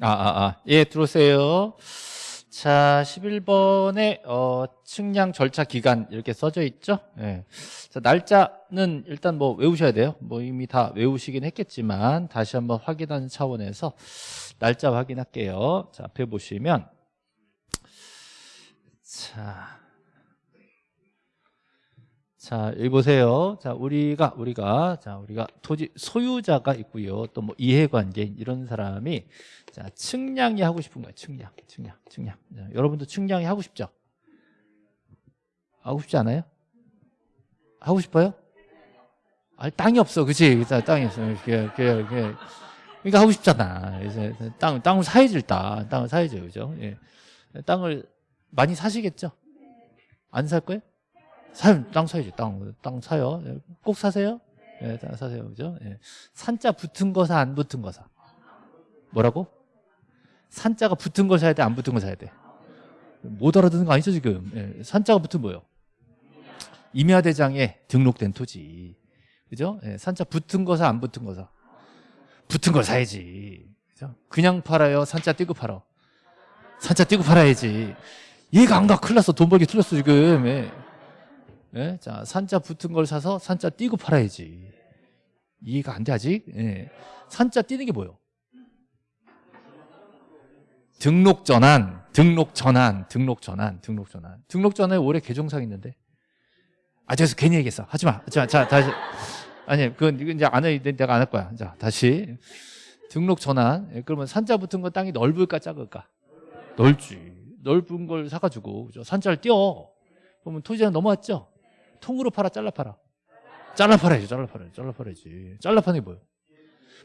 아, 아, 아. 예, 들어오세요. 자, 11번에, 어, 측량 절차 기간 이렇게 써져 있죠? 예. 자, 날짜는 일단 뭐 외우셔야 돼요. 뭐 이미 다 외우시긴 했겠지만, 다시 한번 확인하는 차원에서 날짜 확인할게요. 자, 앞에 보시면, 자. 자, 여기 보세요. 자, 우리가, 우리가, 자, 우리가 토지 소유자가 있고요. 또 뭐 이해관계 이런 사람이 자, 측량이 하고 싶은 거예요. 측량, 측량, 측량. 자, 여러분도 측량이 하고 싶죠? 하고 싶지 않아요? 하고 싶어요? 아, 땅이 없어. 그치? 땅이 없어. 그게, 그게, 그게. 그러니까 하고 싶잖아. 그래서 땅, 땅을 사야지, 일단. 땅을 사야죠. 그죠? 예. 땅을 많이 사시겠죠? 안 살 거예요? 사요, 땅 사야지, 땅. 땅 사요. 꼭 사세요? 예, 땅 사세요. 그죠? 예. 산자 붙은 거 사, 안 붙은 거 사? 뭐라고? 산자가 붙은 걸 사야 돼, 안 붙은 걸 사야 돼? 못 알아듣는 거 아니죠, 지금? 예. 산자가 붙은 뭐요? 임야대장에 등록된 토지. 그죠? 예. 산자 붙은 거 사, 안 붙은 거 사? 붙은 걸 사야지. 그죠? 그냥 팔아요? 산자 띄고 팔아? 산자 띄고 팔아야지. 얘가 안 가. 큰일 났어. 돈 벌기 틀렸어, 지금. 예. 예? 자, 산자 붙은 걸 사서 산자 띄고 팔아야지. 이해가 안 돼, 아직? 예. 산자 띄는 게 뭐예요? 등록 전환, 등록 전환, 등록 전환, 등록 전환. 등록 전환에 올해 개정상 있는데. 아, 저기서 괜히 얘기했어. 하지 마. 자, 자, 다시. 아니, 그건 이제 안 해, 내가 안 할 거야. 자, 다시. 등록 전환. 예, 그러면 산자 붙은 건 땅이 넓을까, 작을까? 넓지. 넓은 걸 사가지고, 그죠? 산자를 띄워. 그러면 토지장 넘어왔죠? 통으로 팔아, 잘라 팔아. 잘라 팔아야지, 잘라 팔아야지, 잘라 팔아야지. 잘라 파는 게 뭐예요?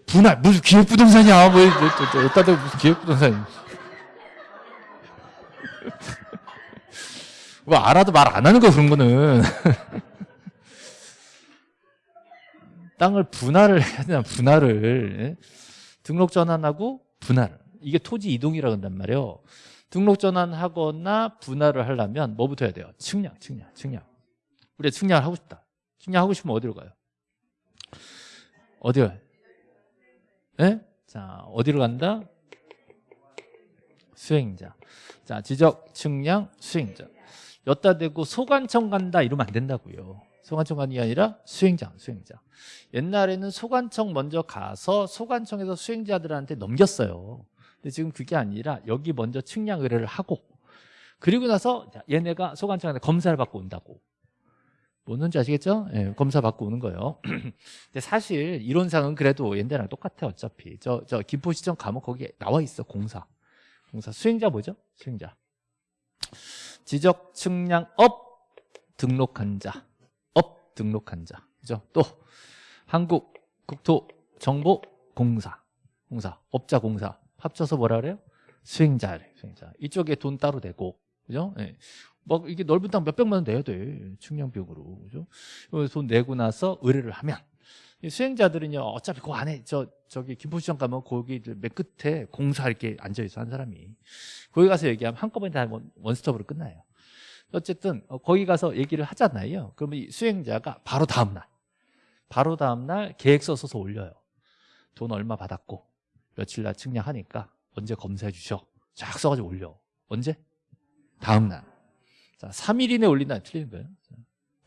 분할, 무슨 기획 부동산이야. 뭐, 어디다 대고 무슨 기획 부동산이. 뭐, 알아도 말 안 하는 거, 그런 거는. 땅을 분할을 해야 되나, 분할을. 예? 등록 전환하고 분할. 이게 토지 이동이라고 한단 말이에요. 등록 전환하거나 분할을 하려면 뭐부터 해야 돼요? 측량, 측량, 측량. 우리가 측량을 하고 싶다. 측량하고 싶으면 어디로 가요? 어디로? 예? 자, 어디로 간다? 수행자. 자, 지적, 측량, 수행자. 여따 대고 소관청 간다 이러면 안 된다고요. 소관청 게 아니라 수행자, 수행자. 옛날에는 소관청 먼저 가서 소관청에서 수행자들한테 넘겼어요. 근데 지금 그게 아니라 여기 먼저 측량 의뢰를 하고 그리고 나서 얘네가 소관청한테 검사를 받고 온다고. 뭔지 아시겠죠? 예, 검사 받고 오는 거예요. 근데 사실 이론상은 그래도 옛날이랑 똑같아 어차피. 저, 저 김포시청 가면 거기에 나와 있어 공사. 공사 수행자 뭐죠? 수행자. 지적 측량 업 등록한 자. 업 등록한 자. 그죠? 또 한국 국토 정보 공사. 공사. 업자 공사. 합쳐서 뭐라 그래요? 수행자래. 수행자. 이쪽에 돈 따로 되고. 그죠? 예. 막 이게 넓은 땅 몇백만 원 내야 돼. 측량 비용으로. 그죠? 돈 내고 나서 의뢰를 하면 수행자들은요. 어차피 그 안에 저 저기 김포시청 가면 거기 맨 끝에 공사 이렇게 앉아 있어 한 사람이. 거기 가서 얘기하면 한꺼번에 다 원스톱으로 끝나요. 어쨌든 어, 거기 가서 얘기를 하잖아요. 그러면 이 수행자가 바로 다음 날 바로 다음 날 계획서 써서 올려요. 돈 얼마 받았고 며칠 날 측량하니까 언제 검사해 주셔. 쫙 써가지고 올려. 언제? 다음 날. 자, 3일 이내 올린다 틀리는 거예요.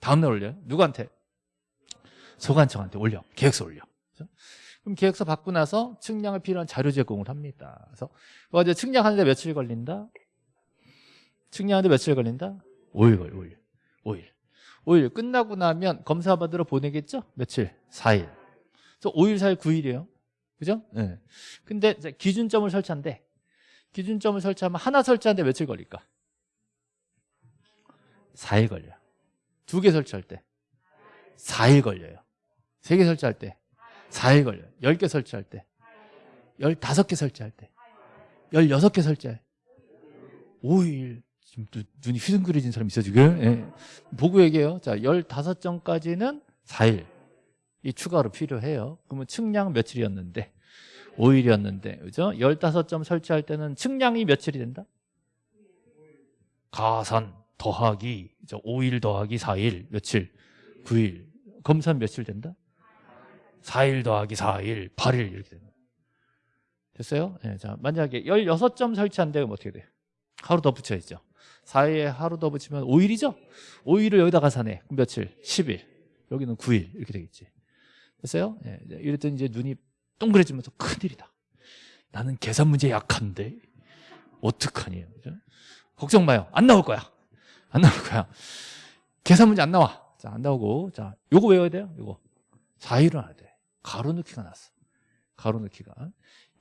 다음 날 올려요. 누구한테? 소관청한테 올려. 계획서 올려. 그렇죠? 그럼 계획서 받고 나서 측량을 필요한 자료 제공을 합니다. 그래서 이제 측량하는데 며칠 걸린다? 측량하는데 며칠 걸린다? 5일 걸려, 5일. 5일. 5일 끝나고 나면 검사 받으러 보내겠죠? 며칠? 4일. 그래서 5일, 4일, 9일이에요. 그죠? 네. 근데 기준점을 설치한대. 기준점을 설치하면 하나 설치하는데 며칠 걸릴까? 4일 걸려요. 두 개 설치할 때 4일 걸려요. 세 개 설치할 때 4일 걸려요. 10개 설치할 때 15개 설치할 때 16개 설치할 때 5일 지금 눈이 휘둥그레진 사람 있어 지금 예. 보고 얘기해요. 자 15점까지는 4일 이 추가로 필요해요. 그러면 측량 며칠이었는데 5일이었는데 그죠? 15점 설치할 때는 측량이 며칠이 된다? 가산 더하기 5일 더하기 4일 며칠? 9일 검사는 며칠 된다? 4일 더하기 4일 8일 이렇게 된다 됐어요? 예, 자, 만약에 16점 설치한다면 그럼 어떻게 돼요? 하루 더 붙여야죠. 4일에 하루 더 붙이면 5일이죠? 5일을 여기다가 사네. 그럼 며칠? 10일. 여기는 9일. 이렇게 되겠지. 됐어요? 예, 이제 이랬더니 이제 눈이 동그래지면서 큰일이다. 나는 계산 문제 약한데 어떡하니? 그죠? 걱정 마요. 안 나올 거야. 안 나올 거야. 계산 문제 안 나와. 자, 안 나오고. 자, 요거 외워야 돼요. 요거. 4일은 알아야 돼. 가로 넣기가 났어. 가로 넣기가.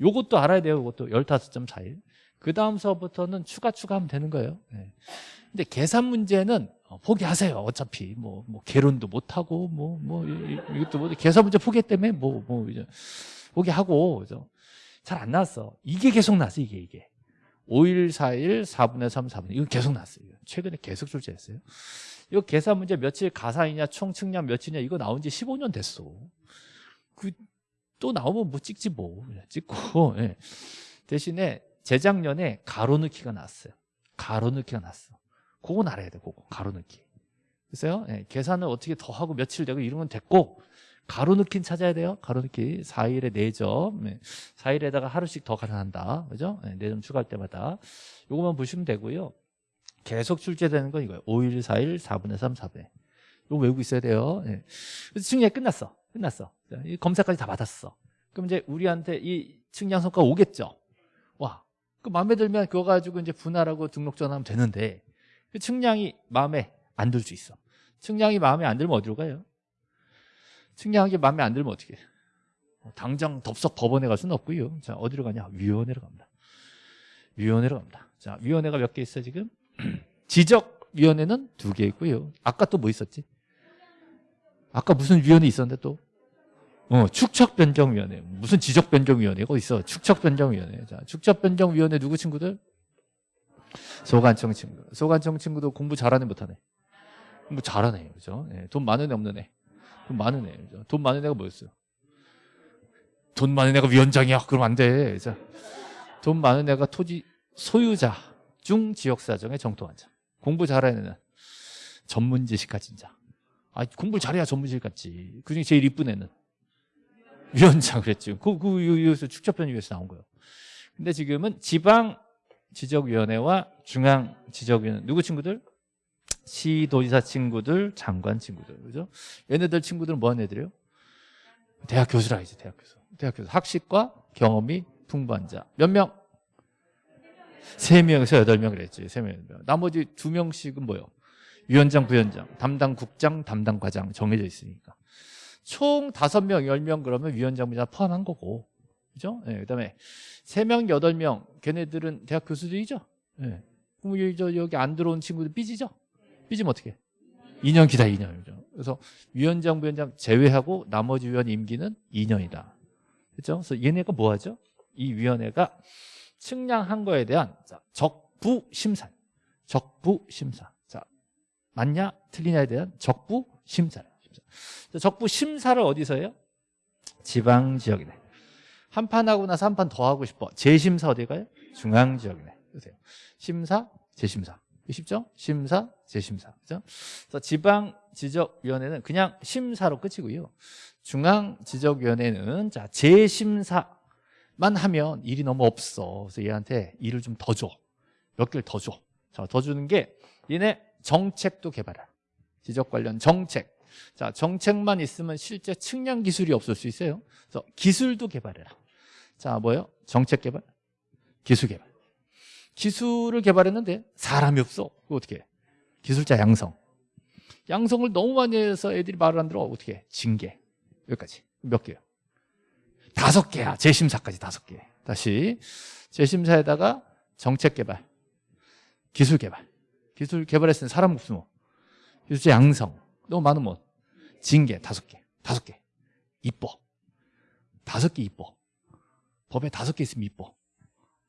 요것도 알아야 돼요. 요것도 15.4일. 그 다음서부터는 추가 추가하면 되는 거예요. 네. 근데 계산 문제는 어, 포기하세요. 어차피 뭐, 뭐 개론도 못 하고 뭐, 뭐 이것도 뭐 계산 문제 포기했다며 뭐, 뭐 이제 포기하고 그죠? 잘 안 나왔어. 이게 계속 났어. 이게 이게. 5일, 4일, 4분의 3, 4분의 이거 계속 났어요. 최근에 계속 출제했어요. 이거 계산 문제 며칠 가산이냐 총 측량 며칠이냐 이거 나온 지 15년 됐어. 그 또 나오면 뭐 찍지 뭐 그냥 찍고 예. 대신에 재작년에 가로 넣기가 났어요. 가로 넣기가 났어. 그건 알아야 돼. 그거 가로 넣기. 그래서요. 예, 계산을 어떻게 더 하고 며칠 되고 이런 건 됐고 가로 넣기는 찾아야 돼요. 가로 넣기 4일에 4점. 예, 4일에다가 하루씩 더 가산한다. 그죠? 예, 4점 추가할 때마다 요것만 보시면 되고요. 계속 출제되는 건 이거예요. 5일, 4일, 4분의 3, 4분의. 이거 외우고 있어야 돼요. 예. 그래서 측량이 끝났어. 끝났어. 검사까지 다 받았어. 그럼 이제 우리한테 이 측량 성과 오겠죠. 와, 그 마음에 들면 그거 가지고 이제 분할하고 등록 전하면 되는데 그 측량이 마음에 안 들 수 있어. 측량이 마음에 안 들면 어디로 가요? 측량이 마음에 안 들면 어떻게? 어, 당장 덥석 법원에 갈 수는 없고요. 자, 어디로 가냐? 위원회로 갑니다. 위원회로 갑니다. 자, 위원회가 몇 개 있어 지금? 지적위원회는 두 개 있고요. 아까 또 뭐 있었지? 아까 무슨 위원회 있었는데 또? 어, 축척변경위원회. 무슨 지적변경위원회가 있어. 축척변경위원회. 자, 축척변경위원회 누구 친구들? 소관청 친구. 소관청 친구도 공부 잘하네 못하네? 공부 잘하네. 그죠? 예, 돈 많은 애 없는 애. 돈 많은 애. 돈 많은 애가 뭐였어요? 돈 많은 애가 위원장이야. 그럼 안 돼. 자, 돈 많은 애가 토지 소유자 중 지역사정의 정통환자. 공부 잘하는 애는 전문 지식 가진 자. 아, 공부를 잘해야 전문 지식 같지. 그중에 제일 이쁜 애는 위원장 그랬지. 그, 그, 여기서 축적변위에서 나온 거예요. 근데 지금은 지방 지적위원회와 중앙 지적위원회 누구 친구들? 시도지사 친구들, 장관 친구들, 그죠? 얘네들 친구들은 뭐 하는 애들이에요? 대학 교수라 이제 대학 교수. 대학 교수. 학식과 경험이 풍부한 자. 몇 명? 세 명에서 여덟 명 그랬지. 세 명, 여덟 명. 나머지 두 명씩은 뭐요? 위원장, 부위원장, 담당 국장, 담당 과장 정해져 있으니까. 총 다섯 명, 열명 그러면 위원장, 부위원장 포함한 거고. 그죠? 예, 그 다음에 세 명, 여덟 명 걔네들은 대학 교수들이죠? 예. 그럼 여기, 저, 여기 안 들어온 친구들 삐지죠? 삐지면 어떻게? 2년 기다 2년이죠. 그래서 위원장, 부위원장 제외하고 나머지 위원 임기는 2년이다. 그렇죠? 그래서 얘네가 뭐 하죠? 이 위원회가 측량한 거에 대한 자, 적부 심사. 적부 심사. 자, 맞냐? 틀리냐에 대한 적부. 심사. 적부 심사를 어디서 해요? 지방 지역이네. 한 판 하고 나서 한 판 더 하고 싶어. 재심사 어디 가요? 중앙 지역이네. 보세요. 심사, 재심사. 쉽죠? 심사, 재심사. 그죠? 그래서 지방 지적위원회는 그냥 심사로 끝이고요. 중앙 지적위원회는 자, 재심사만 하면 일이 너무 없어. 그래서 얘한테 일을 좀 더 줘. 몇 개를 더 줘. 자, 더 주는 게 얘네 정책도 개발해. 지적 관련 정책. 자, 정책만 있으면 실제 측량 기술이 없을 수 있어요. 그래서 기술도 개발해라. 자, 뭐예요? 정책 개발, 기술 개발. 기술을 개발했는데 사람이 없어. 그거 어떻게 해? 기술자 양성. 양성을 너무 많이 해서 애들이 말을 안 들어. 어떻게 해? 징계. 여기까지. 몇 개요? 다섯 개야. 재심사까지 다섯 개. 다시. 재심사에다가 정책 개발, 기술 개발. 기술 개발했으니 사람 없으면 기술자 양성. 너무 많으면 뭐? 징계 다섯 개. 다섯 개. 이뻐. 다섯 개 이뻐. 법에 다섯 개 있으면 이뻐.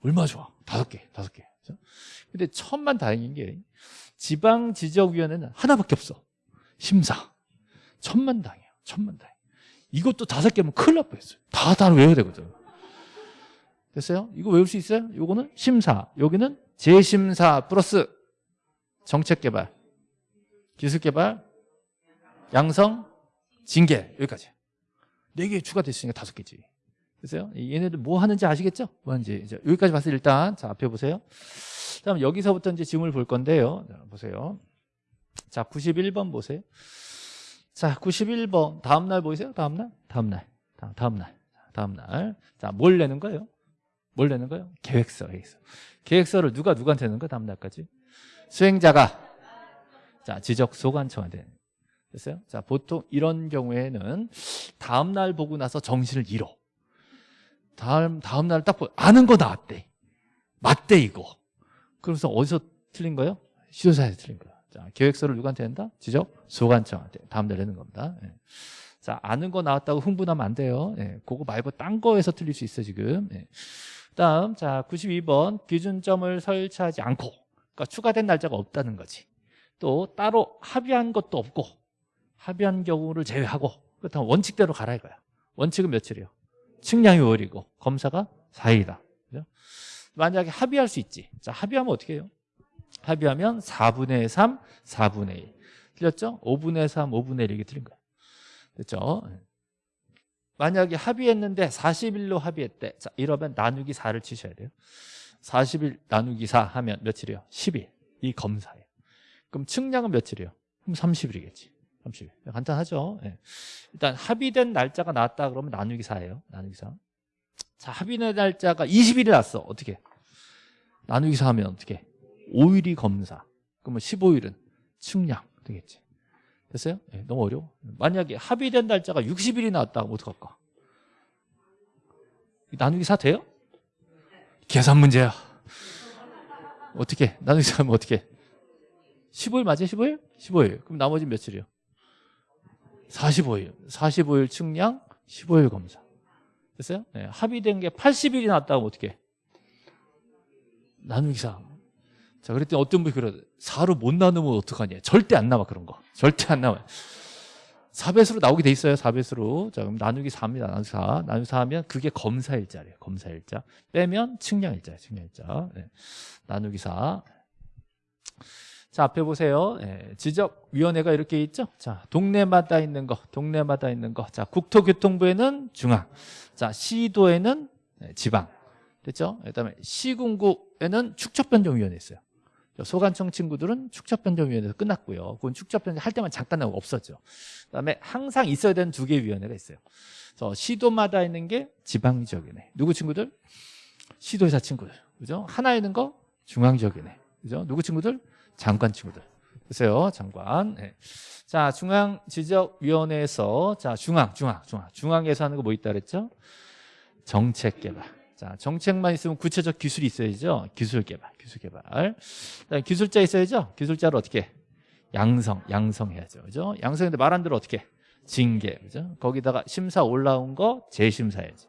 얼마 좋아. 다섯 개, 다섯 개. 근데 천만 다행인 게 지방 지적위원회는 하나밖에 없어. 심사. 천만 다행이야. 천만 다행. 이것도 다섯 개면 큰일 날 뻔했어요. 다, 다 외워야 되거든. 됐어요? 이거 외울 수 있어요? 요거는 심사. 여기는 재심사 플러스 정책개발, 기술개발, 양성, 징계. 여기까지. 네 개 추가됐으니까 다섯 개지. 그래서요. 얘네들 뭐 하는지 아시겠죠? 뭐 하는지. 이제 여기까지 봤을 때 일단 자 앞에 보세요. 다음 여기서부터 이제 질문을 볼 건데요. 자, 보세요. 자 91번 보세요. 자 91번 다음 날 보이세요? 다음 날? 다음 날. 다음, 날. 다음 날. 자 뭘 내는 거예요? 뭘 내는 거예요? 계획서, 계획서. 계획서를 누가 누구한테 내는 거야? 다음 날까지? 수행자가 자 지적 소관청한테 됐어요? 자 보통 이런 경우에는 다음 날 보고 나서 정신을 잃어. 다음 다음 날딱보 아는 거 나왔대. 맞대 이거. 그래서 어디서 틀린 거예요? 시도사에서 틀린 거야. 자 계획서를 누구한테 낸다? 지적 소관청한테 다음 날 내는 겁니다. 예. 자 아는 거 나왔다고 흥분하면 안 돼요. 예. 그거 말고 딴 거에서 틀릴 수 있어 지금. 예. 다음 자 92번 기준점을 설치하지 않고 그러니까 추가된 날짜가 없다는 거지. 또 따로 합의한 것도 없고 합의한 경우를 제외하고 그렇다면 원칙대로 가라 이거야. 원칙은 며칠이요? 측량이 5일이고 검사가 4일이다. 그죠? 만약에 합의할 수 있지. 자 합의하면 어떻게 해요? 합의하면 4분의 3, 4분의 1. 틀렸죠? 5분의 3, 5분의 1 이게 틀린 거야. 됐죠? 만약에 합의했는데 40일로 합의했대. 자, 이러면 나누기 4를 치셔야 돼요. 40일 나누기 4 하면 며칠이요? 10일. 이 검사예요. 그럼 측량은 며칠이요? 그럼 30일이겠지. 30일. 간단하죠? 예. 일단 합의된 날짜가 나왔다 그러면 나누기 4예요. 나누기 4. 자, 합의된 날짜가 20일이 났어. 어떻게? 나누기 4 하면 어떻게? 5일이 검사. 그러면 15일은 측량 되겠지. 됐어요? 예, 너무 어려워. 만약에 합의된 날짜가 60일이 나왔다 그럼 어떡할까? 나누기 4 돼요? 계산 문제야. 어떻게? 나누기 4 하면 어떻게? 15일 맞아요? 15일? 15일. 그럼 나머지 며칠이요? 45일. 45일 측량, 15일 검사. 됐어요? 네, 합의된 게 80일이 나왔다면 어떻게? 나누기 4. 자, 그랬더니 어떤 분이 그러 4로 못 나누면 어떡하냐. 절대 안 나와, 그런 거. 절대 안 나와요. 4배수로 나오게 돼 있어요, 4배수로. 자, 그럼 나누기 4입니다, 나누기 4. 나누기 4 하면 그게 검사일자래요, 검사일자. 빼면 측량일자예요, 측량일자. 네. 나누기 4. 자, 앞에 보세요. 예, 지적위원회가 이렇게 있죠? 자, 동네마다 있는 거, 동네마다 있는 거. 자, 국토교통부에는 중앙. 자, 시도에는 예, 지방. 됐죠? 그 다음에 시군구에는 축척변경위원회 있어요. 소관청 친구들은 축척변경위원회에서 끝났고요. 그건 축척변경 할 때만 잠깐 나오고 없었죠. 그 다음에 항상 있어야 되는 두 개의 위원회가 있어요. 그래서 시도마다 있는 게 지방지역위원회. 누구 친구들? 시도의사 친구들. 그죠? 하나 있는 거 중앙지역위원회. 그죠? 누구 친구들? 장관 친구들. 보세요, 장관. 네. 자, 중앙 지적위원회에서 자 중앙, 중앙, 중앙, 중앙에서 하는 거 뭐 있다 그랬죠? 정책 개발. 자, 정책만 있으면 구체적 기술이 있어야죠. 기술 개발, 기술 개발. 기술자 있어야죠. 기술자를 어떻게? 양성, 양성해야죠. 그죠? 양성인데 말안 들어 어떻게? 징계, 그죠? 거기다가 심사 올라온 거 재심사해야죠.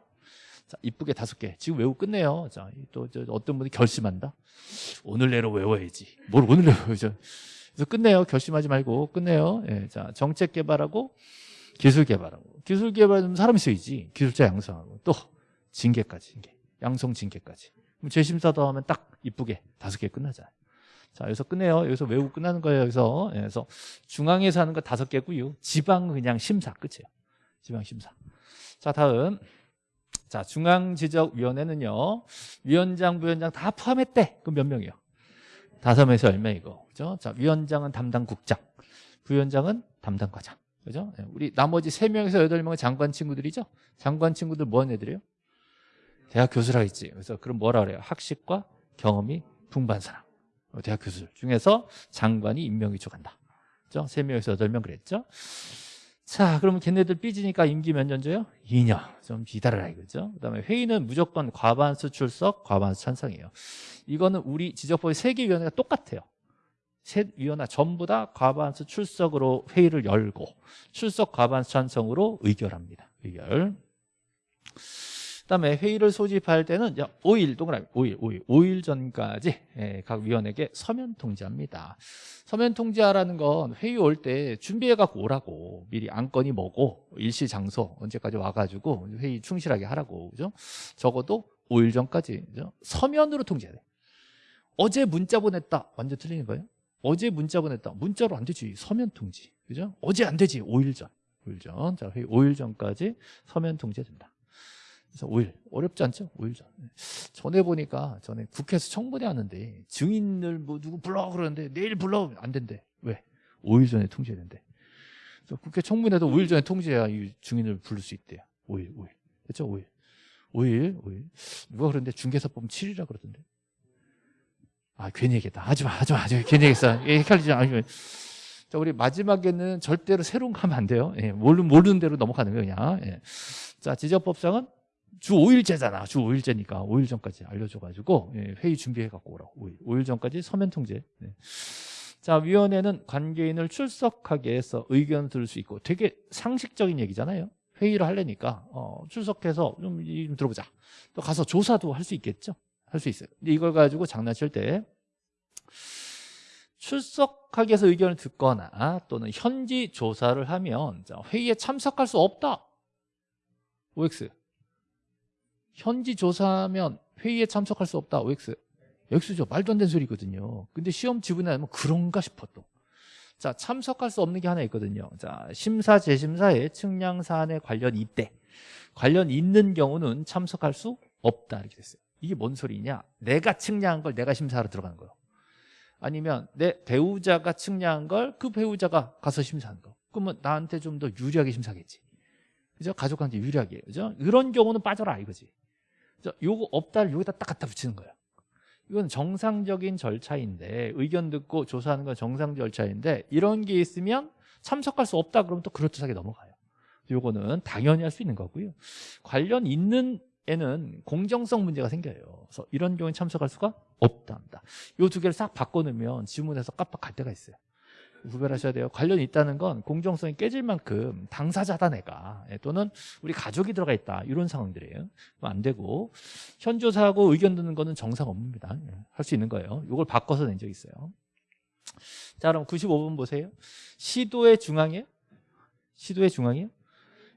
자, 이쁘게 다섯 개. 지금 외우고 끝내요. 자, 또 어떤 분이 결심한다. 오늘 내로 외워야지. 뭘 오늘 내로 외우죠. 그래서 끝내요. 결심하지 말고 끝내요. 예, 자, 정책 개발하고 기술 개발하고 기술 개발은 사람 있어야지. 기술자 양성하고 또 징계까지. 징계. 양성 징계까지. 그럼 재심사도 하면 딱 이쁘게 다섯 개 끝나잖아요. 자, 여기서 끝내요. 여기서 외우고 끝나는 거예요. 여기서. 예, 그래서 중앙에서 하는 거 다섯 개고요. 지방 그냥 심사 끝이에요. 지방 심사. 자, 다음. 자, 중앙지적위원회는요. 위원장, 부위원장 다 포함했대. 그럼 몇 명이요? 다섯 명에서 열 명이고 그죠? 자, 위원장은 담당 국장, 부위원장은 담당 과장. 그죠? 네, 우리 나머지 세명에서 여덟 명은 장관 친구들이죠? 장관 친구들 뭐 하는 애들이에요? 대학 교수라 했지. 그래서 그럼 뭐라 그래요? 학식과 경험이 풍부한 사람. 어, 대학 교수 중에서 장관이 임명이 쪽한다. 그죠? 세명에서 여덟 명 그랬죠? 자, 그러면 걔네들 삐지니까 임기 몇 년 줘요? 2년. 좀 기다려라 이거죠. 그다음에 회의는 무조건 과반수 출석, 과반수 찬성이에요. 이거는 우리 지적법의 세개 위원회가 똑같아요. 세 위원회 전부 다 과반수 출석으로 회의를 열고 출석 과반수 찬성으로 의결합니다. 의결. 그다음에 회의를 소집할 때는 5일 동그라미 5일 5일 5일 전까지 예, 각 위원에게 서면 통지합니다. 서면 통지하라는 건 회의 올 때 준비해 갖고 오라고 미리 안건이 뭐고 일시 장소 언제까지 와가지고 회의 충실하게 하라고 그죠? 적어도 5일 전까지 그죠? 서면으로 통지해야 돼. 어제 문자 보냈다 완전 틀리는 거예요. 어제 문자 보냈다 문자로 안 되지 서면 통지 그죠? 어제 안 되지 5일 전 5일 전. 자 회의 5일 전까지 서면 통지해야 된다. 그래서 5일 어렵지 않죠? 5일 전. 전에 보니까 전에 국회에서 청문회 하는데 증인을 뭐 누구 불러 그러는데 내일 불러 안 된대. 왜? 5일 전에 통지해야 된대. 그래서 국회 청문회도 5일 전에 통지해야 이 증인을 부를 수 있대요. 5일, 5일. 그렇죠? 5일. 5일, 5일. 누가 그러는데 중개사 보면 7일이라 그러던데. 아, 괜히 얘기했다. 하지 마, 하지 마, 하지 마. 괜히 얘기했어. 예, 헷갈리지 마. 자, 우리 마지막에는 절대로 새로운 거 하면 안 돼요. 예, 모르는, 모르는 대로 넘어가는 거예요, 그냥. 예. 자, 지적법상은 주 5일째잖아. 주 5일째니까 5일 전까지 알려줘가지고 예, 회의 준비해갖고 오라고. 5일, 5일 전까지 서면 통제. 예. 자, 위원회는 관계인을 출석하게 해서 의견을 들을 수 있고 되게 상식적인 얘기잖아요. 회의를 하려니까 어, 출석해서 좀, 좀 들어보자. 또 가서 조사도 할 수 있겠죠. 할 수 있어요. 근데 이걸 가지고 장난칠 때 출석하기 위해서 의견을 듣거나 또는 현지 조사를 하면 자, 회의에 참석할 수 없다. OX. 현지 조사하면 회의에 참석할 수 없다. OX. X죠. 말도 안 되는 소리거든요. 근데 시험 지분에 하면 그런가 싶어 또. 자, 참석할 수 없는 게 하나 있거든요. 자, 심사, 재심사에 측량 사안에 관련 있대. 관련 있는 경우는 참석할 수 없다. 이렇게 됐어요. 이게 뭔 소리냐? 내가 측량한 걸 내가 심사하러 들어가는 거예요. 아니면 내 배우자가 측량한 걸 그 배우자가 가서 심사하는 거. 그러면 나한테 좀 더 유리하게 심사하겠지. 그죠? 가족한테 유리하게. 그죠? 이런 경우는 빠져라 이거지. 요거 없다를 여기다 딱 갖다 붙이는 거예요. 이건 정상적인 절차인데 의견 듣고 조사하는 건 정상 절차인데 이런 게 있으면 참석할 수 없다 그러면 또 그럴듯하게 넘어가요. 요거는 당연히 할 수 있는 거고요. 관련 있는 에는 공정성 문제가 생겨요. 그래서 이런 경우에 참석할 수가 없다 합니다. 이두 개를 싹 바꿔놓으면 지문에서 깜빡할 때가 있어요. 구별하셔야 돼요. 관련이 있다는 건 공정성이 깨질 만큼 당사자다 내가 예, 또는 우리 가족이 들어가 있다 이런 상황들이에요. 안 되고 현조사하고 의견 듣는 거는 정상 업무입니다. 예, 할수 있는 거예요. 이걸 바꿔서 낸적 있어요. 자 그럼 95번 보세요. 시도의 중앙이에요? 시도의 중앙이에요?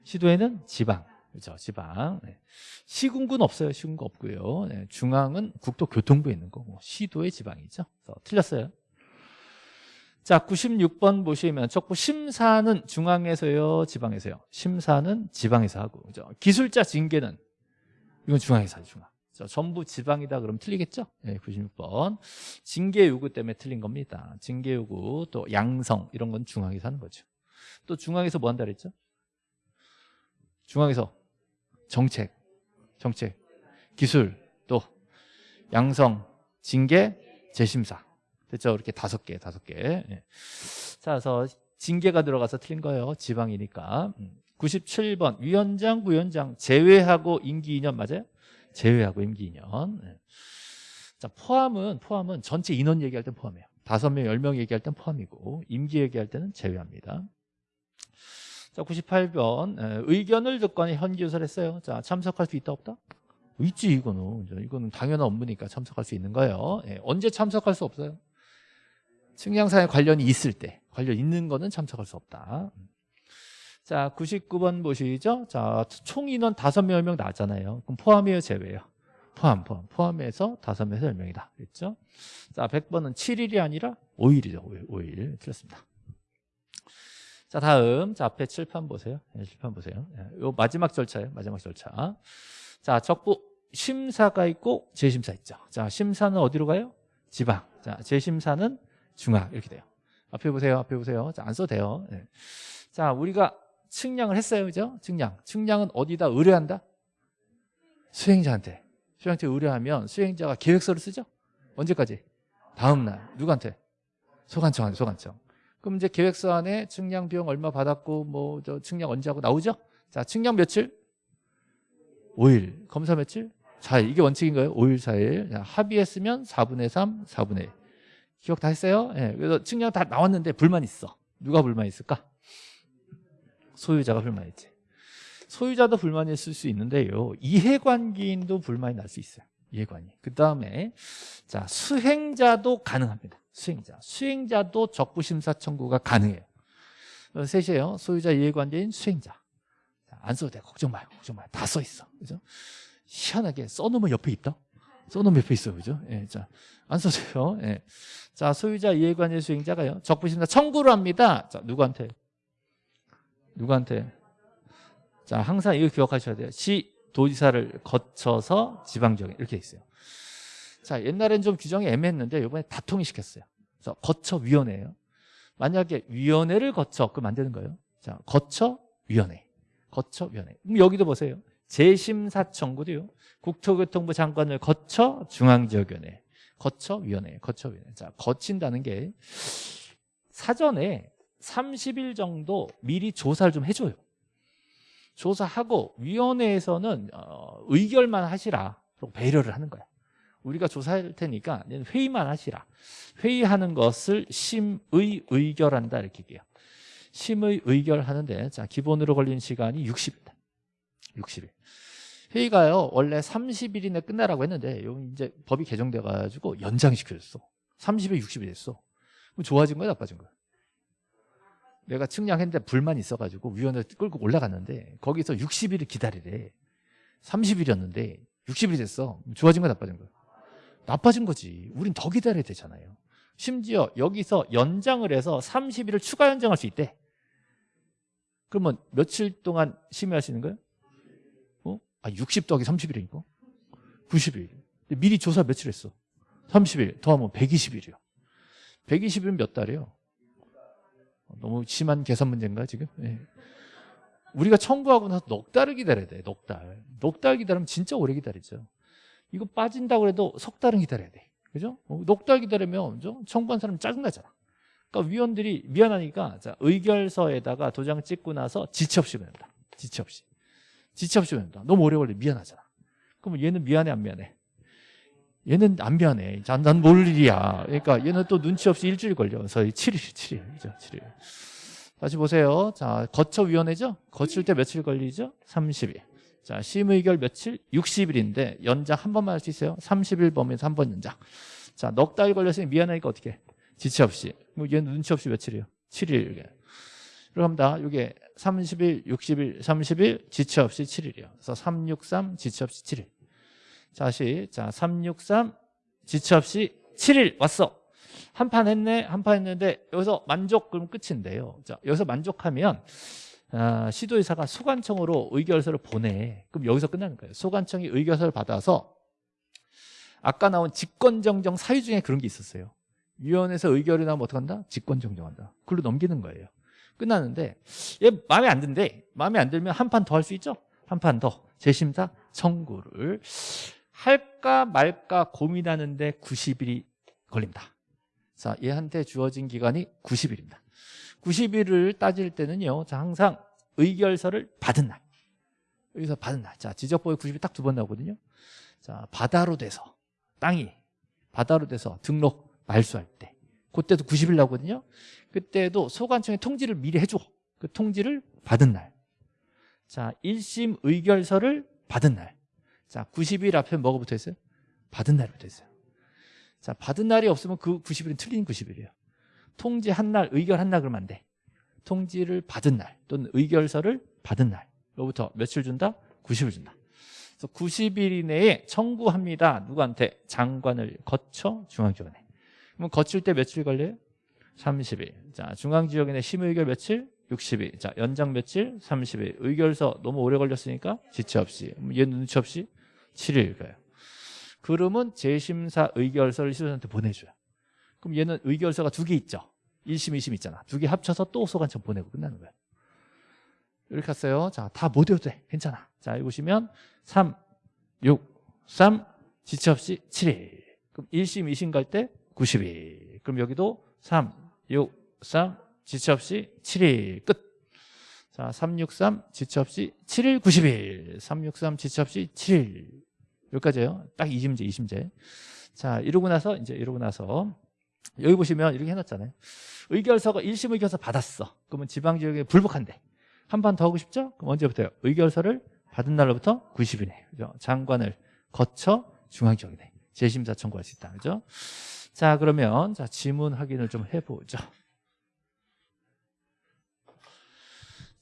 시도에는 지방. 그렇죠. 지방. 네. 시군군 없어요. 시군군 없고요. 네. 중앙은 국토교통부에 있는 거고 시도의 지방이죠. 틀렸어요. 자, 96번 보시면 적부 심사는 중앙에서요, 지방에서요. 심사는 지방에서 하고, 그죠? 기술자 징계는 이건 중앙에서 하죠, 중앙. 자, 전부 지방이다 그러면 틀리겠죠? 네, 96번. 징계 요구 때문에 틀린 겁니다. 징계 요구 또 양성 이런 건 중앙에서 하는 거죠. 또 중앙에서 뭐 한다 그랬죠? 중앙에서 정책, 정책, 기술, 또 양성, 징계, 재심사. 됐죠? 이렇게 다섯 개, 다섯 개. 예. 자, 그래서 징계가 들어가서 틀린 거예요. 지방이니까. 97번 음. 위원장, 부위원장 제외하고 임기 2년 맞아요? 제외하고 임기 2년. 예. 자, 포함은 포함은 전체 인원 얘기할 땐 포함해요. 다섯 명, 열명 얘기할 땐 포함이고 임기 얘기할 때는 제외합니다. 자, 98번 예, 의견을 듣거나 현지 조사를 했어요. 자, 참석할 수 있다 없다? 있지 이거는. 이거는 당연한 업무니까 참석할 수 있는 거예요. 예, 언제 참석할 수 없어요? 측량사에 관련이 있을 때 관련 있는 거는 참석할 수 없다. 자, 99번 보시죠. 자, 총 인원 5명, 10명 나왔잖아요. 그럼 포함이에요, 제외예요? 포함, 포함. 포함해서 5명에서 10명이다. 그랬죠? 자, 100번은 7일이 아니라 5일이죠. 5일, 5일. 틀렸습니다. 자, 다음. 자, 앞에 칠판 보세요. 네, 칠판 보세요. 요 네, 마지막 절차예요. 마지막 절차. 자, 적부 심사가 있고 재심사 있죠. 자, 심사는 어디로 가요? 지방. 자, 재심사는 중학 이렇게 돼요. 앞에 보세요. 앞에 보세요. 자, 안 써도 돼요. 네. 자, 우리가 측량을 했어요. 그죠? 측량. 측량은 어디다 의뢰한다? 수행자한테. 수행자한테 의뢰하면 수행자가 계획서를 쓰죠? 언제까지? 다음 날. 누구한테? 소관청한테, 소관청. 그럼 이제 계획서 안에 측량 비용 얼마 받았고, 뭐, 저 측량 언제 하고 나오죠? 자, 측량 며칠? 5일. 검사 며칠? 4일. 이게 원칙인 가요 5일, 4일. 자, 합의했으면 4분의 3, 4분의 1. 기억 다 했어요? 예, 그래서 측량 다 나왔는데 불만 있어. 누가 불만 있을까? 소유자가 불만 있지. 소유자도 불만이 있을 수 있는데요. 이해관계인도 불만이 날 수 있어요. 이해관이. 그 다음에 자 수행자도 가능합니다. 수행자. 수행자도 적부심사 청구가 가능해요. 셋이에요. 소유자, 이해관계인, 수행자. 자, 안 써도 돼. 걱정 마요. 걱정 마요. 다 써 있어. 그죠? 희한하게 써놓으면 옆에 있다. 써놓으면 옆에 있어. 그죠? 예, 자, 안 써져요. 예. 자, 소유자 이해관계 수행자가요. 적부심사 청구를 합니다. 자, 누구한테? 누구한테? 자, 항상 이거 기억하셔야 돼요. 시 도지사를 거쳐서 지방정에 이렇게 돼 있어요. 자, 옛날엔 좀 규정이 애매했는데 이번에 다 통일시켰어요. 그래서 거쳐 위원회예요. 만약에 위원회를 거쳐 안 되는 거예요. 자, 거쳐 위원회. 거쳐 위원회. 그럼 여기도 보세요. 재심사 청구도요. 국토교통부 장관을 거쳐 중앙지역위원회. 거쳐 위원회. 거쳐 위원회. 자, 거친다는 게 사전에 30일 정도 미리 조사를 좀 해줘요. 조사하고 위원회에서는 어, 의결만 하시라. 배려를 하는 거야. 우리가 조사할 테니까 회의만 하시라. 회의하는 것을 심의 의결한다 이렇게 얘기해요. 심의 의결하는데 자 기본으로 걸리는 시간이 60일다. 60일. 회의가요 원래 30일 이내 끝나라고 했는데 요 이제 법이 개정돼 가지고 연장시켜줬어. 30일 60일 됐어. 그럼 좋아진 거야 나빠진 거야? 내가 측량했는데 불만이 있어가지고 위원회 끌고 올라갔는데 거기서 60일을 기다리래. 30일이었는데 60일이 됐어. 좋아진 거야 나빠진 거야? 나빠진 거지. 우린 더 기다려야 되잖아요. 심지어 여기서 연장을 해서 30일을 추가 연장할 수 있대. 그러면 며칠 동안 심의하시는 거예요? 어? 아, 60 더하기 30일이니까? 90일. 근데 미리 조사 며칠 했어? 30일 더하면 120일이요. 120일은 몇 달이에요? 너무 심한 계산 문제인가 지금? 네. 우리가 청구하고 나서 넉 달을 기다려야 돼. 넉 달. 넉 달 기다리면 진짜 오래 기다리죠. 이거 빠진다고 해도 석 달은 기다려야 돼. 그죠? 어, 넉달 기다리면 그죠? 청구한 사람 짜증나잖아. 그러니까 위원들이 미안하니까 자, 의결서에다가 도장 찍고 나서 지체 없이 보낸다. 지체 없이. 지체 없이 보낸다. 너무 오래 걸려 미안하잖아. 그럼 얘는 미안해 안 미안해? 얘는 안 미안해. 난 모를 일이야. 그러니까 얘는 또 눈치 없이 일주일 걸려. 그래서 7일, 7일. 그죠? 7일. 다시 보세요. 자, 거쳐위원회죠? 거칠 때 며칠 걸리죠? 30일. 자, 심의결 며칠? 60일인데 연장 한 번만 할 수 있어요. 30일 범위에서 한 번 연장. 자, 넉 달 걸렸으니 미안하니까 어떻게 해? 지체 없이. 뭐 얘는 눈치 없이 며칠이에요? 7일. 그럽니다. 이게 30일, 60일, 30일, 지체 없이 7일이요. 그래서 363, 지체 없이 7일. 다시, 자, 363, 지체 없이 7일 왔어. 한 판 했네, 한 판 했는데 여기서 만족 그럼 끝인데요. 자, 여기서 만족하면 아, 시도의사가 소관청으로 의결서를 보내. 그럼 여기서 끝나는 거예요. 소관청이 의결서를 받아서 아까 나온 직권정정 사유 중에 그런 게 있었어요. 위원회에서 의결이 나오면 어떡한다? 직권정정한다. 글로 넘기는 거예요. 끝나는데 얘 마음에 안 든대. 마음에 안 들면 한 판 더 할 수 있죠? 한 판 더. 재심사 청구를 할까 말까 고민하는데 90일이 걸립니다. 자, 얘한테 주어진 기간이 90일입니다. 90일을 따질 때는요. 자, 항상 의결서를 받은 날. 여기서 받은 날. 자, 지적법에 90일 딱 두 번 나오거든요. 자, 바다로 돼서 땅이 바다로 돼서 등록 말소할 때 그때도 90일 나오거든요. 그때도 소관청에 통지를 미리 해줘. 그 통지를 받은 날. 자, 1심 의결서를 받은 날. 자, 90일 앞에 뭐가 붙어 있어요? 받은 날이 붙어 있어요. 자, 받은 날이 없으면 그 90일은 틀린 90일이에요. 통지 한 날, 의결 한 날 그러면 안 돼. 통지를 받은 날 또는 의결서를 받은 날 로부터 며칠 준다? 90일 준다. 그래서 90일 이내에 청구합니다. 누구한테? 장관을 거쳐 중앙지원에. 그럼 거칠 때 며칠 걸려요? 30일. 자, 중앙지역인의 심의결 며칠? 60일. 자, 연장 며칠? 30일. 의결서 너무 오래 걸렸으니까 지체 없이. 얘 눈치 없이 7일 가요. 그러면 재심사 의결서를 시도자한테 보내줘요. 그럼 얘는 의결서가 두 개 있죠. 1심, 2심 있잖아. 두 개 합쳐서 또 소관청 보내고 끝나는 거예요. 이렇게 했어요. 자, 다 못 외워도 돼. 괜찮아. 자, 여기 보시면 3, 6, 3, 지체 없이 7일. 그럼 1심, 2심 갈 때 90일. 그럼 여기도 3, 6, 3, 지체 없이 7일. 끝. 자, 363 지체 없이 7일 90일. 363 지체 없이 7일. 여기까지예요. 딱 2심제, 2심제. 자, 이러고 나서 이제 이러고 나서 여기 보시면 이렇게 해놨잖아요. 의결서가 1심 의결서 받았어. 그러면 지방지역에 불복한대. 한판더 하고 싶죠? 그럼 언제부터요? 의결서를 받은 날로부터 90일에 그죠? 장관을 거쳐 중앙지역에 재심사 청구할 수 있다. 그죠? 자, 그러면 자 지문 확인을 좀 해보죠.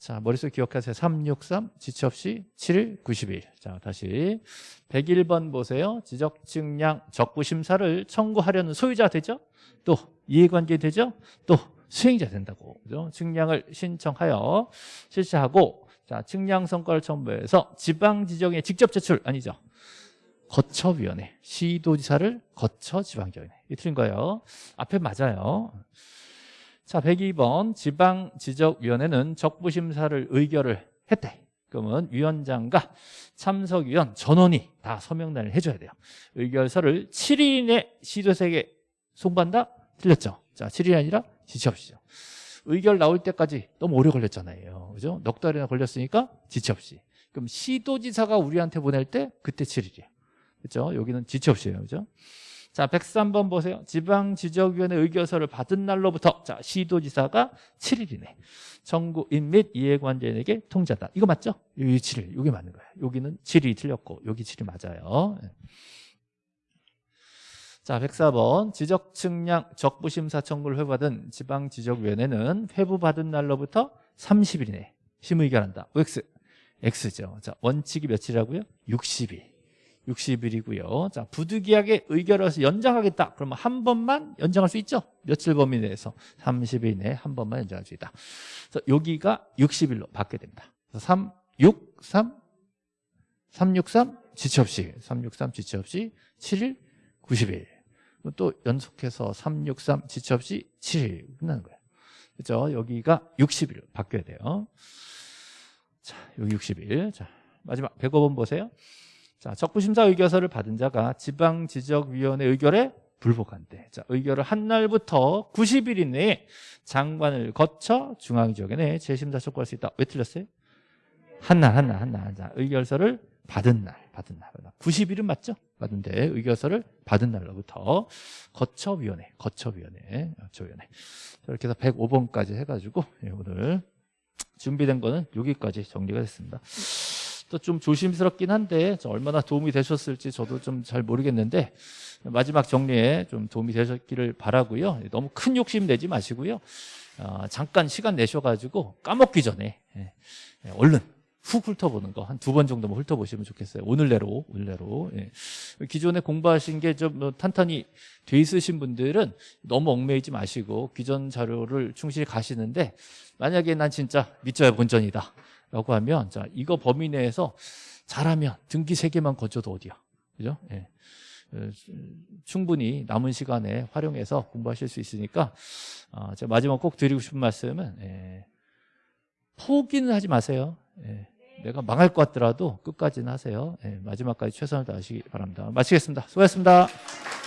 자, 머릿속에 기억하세요. 363, 지체 없이 7일, 90일. 자, 다시 101번 보세요. 지적 증량 적부 심사를 청구하려는 소유자 되죠? 또 이해관계 되죠? 또 수행자 된다고. 그죠? 증량을 신청하여 실시하고 자, 측량 성과를 첨부해서 지방 지정에 직접 제출 아니죠. 거처위원회 시도지사를 거쳐 지방지원회 이 틀린 거예요. 앞에 맞아요. 자, 102번 지방지적위원회는 적부심사를 의결을 했대. 그러면 위원장과 참석위원 전원이 다 서명단을 해줘야 돼요. 의결서를 7일 이내 시도세에 송반다? 틀렸죠. 자, 7일이 아니라 지체 없이죠. 의결 나올 때까지 너무 오래 걸렸잖아요. 그죠? 넉 달이나 걸렸으니까 지체 없이. 그럼 시도지사가 우리한테 보낼 때 그때 7일이에요. 그죠? 여기는 지체 없이에요. 그죠? 자, 103번 보세요. 지방지적위원회 의결서를 받은 날로부터 자, 시도지사가 7일이네. 정부인 및 이해관계인에게 통지한다. 이거 맞죠? 여기 7일. 여기 맞는 거예요. 여기는 7일이 틀렸고 여기 7일 맞아요. 예. 자, 104번 지적 측량 적부 심사 청구를 회부받은 지방 지적 위원회는 회부받은 날로부터 30일이네. 심의결한다. OX. X죠. 자, 원칙이 며칠이라고요? 60일. 60일이고요. 자, 부득이하게 의결해서 연장하겠다. 그러면 한 번만 연장할 수 있죠? 며칠 범위 내에서 30일 내에 한 번만 연장할 수 있다. 그래서 여기가 60일로 바뀌게 됩니다. 그래서 3, 6, 3, 363 지체 없이 363 지체 없이 7일 90일 또 연속해서 363 지체 없이 7일 끝나는 거예요. 그렇죠? 여기가 60일 바뀌어야 돼요. 자, 여기 60일. 자, 마지막 105번 보세요. 자, 적부심사 의결서를 받은 자가 지방지적위원회 의결에 불복한대. 자, 의결을 한 날부터 90일 이내에 장관을 거쳐 중앙지역에 재심사 촉구할 수 있다. 왜 틀렸어요? 한 날, 한 날, 한 날. 자, 의결서를 받은 날, 받은 날. 90일은 맞죠? 받은데 의결서를 받은 날로부터 거쳐위원회, 거쳐위원회, 거쳐위원회. 이렇게 해서 105번까지 해가지고 예, 오늘 준비된 거는 여기까지 정리가 됐습니다. 또 좀 조심스럽긴 한데 얼마나 도움이 되셨을지 저도 좀 잘 모르겠는데 마지막 정리에 좀 도움이 되셨기를 바라고요. 너무 큰 욕심 내지 마시고요. 어, 잠깐 시간 내셔가지고 까먹기 전에 예, 예, 얼른 훅 훑어보는 거 한 두 번 정도만 훑어보시면 좋겠어요. 오늘 내로 오늘 내로 예. 기존에 공부하신 게좀뭐 탄탄히 돼 있으신 분들은 너무 얽매이지 마시고 기존 자료를 충실히 가시는데 만약에 난 진짜 믿져야 본전이다 라고 하면 자 이거 범위 내에서 잘하면 등기 세 개만 거쳐도 어디야 그죠? 예. 어, 충분히 남은 시간에 활용해서 공부하실 수 있으니까 어, 제가 마지막 꼭 드리고 싶은 말씀은 예. 포기는 하지 마세요 예. 내가 망할 것 같더라도 끝까지는 하세요 예. 마지막까지 최선을 다하시기 바랍니다 마치겠습니다 수고하셨습니다